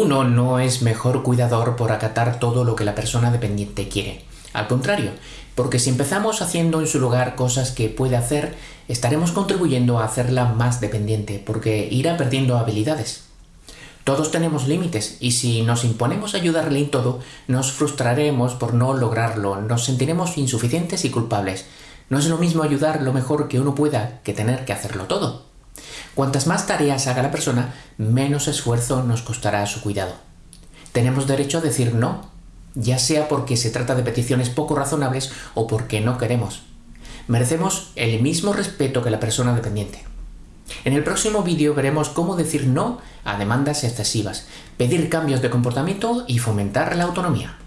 Uno no es mejor cuidador por acatar todo lo que la persona dependiente quiere. Al contrario, porque si empezamos haciendo en su lugar cosas que puede hacer, estaremos contribuyendo a hacerla más dependiente, porque irá perdiendo habilidades. Todos tenemos límites y si nos imponemos ayudarle en todo, nos frustraremos por no lograrlo, nos sentiremos insuficientes y culpables. No es lo mismo ayudar lo mejor que uno pueda que tener que hacerlo todo. Cuantas más tareas haga la persona, menos esfuerzo nos costará su cuidado. Tenemos derecho a decir no, ya sea porque se trata de peticiones poco razonables o porque no queremos. Merecemos el mismo respeto que la persona dependiente. En el próximo vídeo veremos cómo decir no a demandas excesivas, pedir cambios de comportamiento y fomentar la autonomía.